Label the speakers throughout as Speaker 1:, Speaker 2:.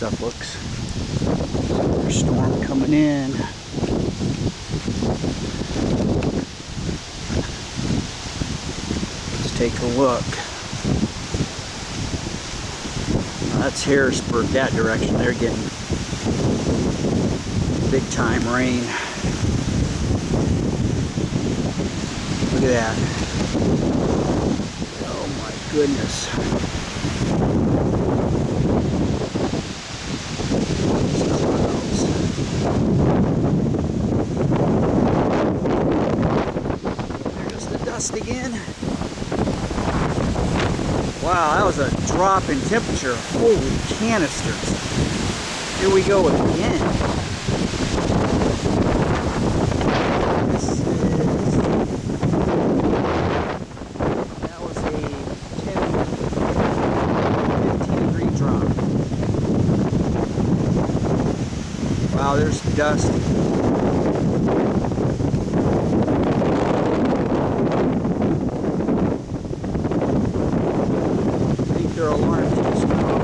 Speaker 1: stuff looks. Storm coming in. Let's take a look. That's Harrisburg, that direction. They're getting big time rain. Look at that. Oh my goodness. Again. Wow, that was a drop in temperature. Holy canisters. Here we go again. That was a 10, 15 degree drop. Wow, there's dust. I think their alarms just went off.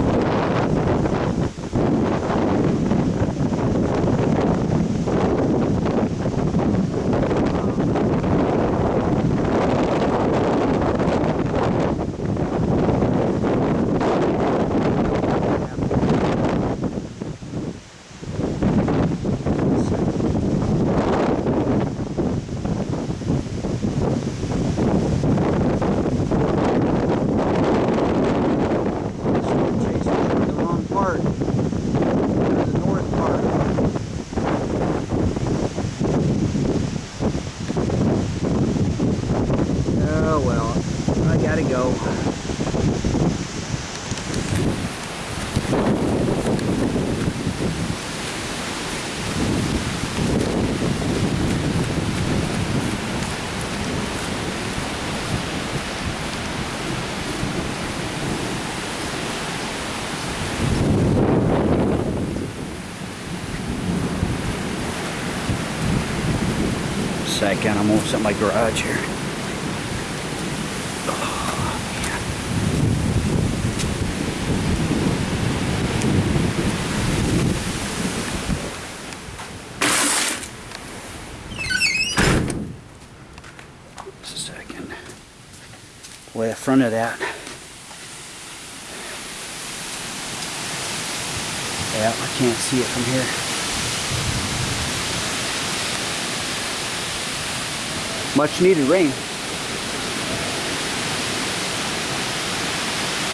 Speaker 1: Storm chasers are in the wrong part. They're in the north part. Oh well, I gotta go. Second, I'm gonna set my garage here. Oh, man. Just a second. Way the front of that. Yeah, I can't see it from here. Much needed rain.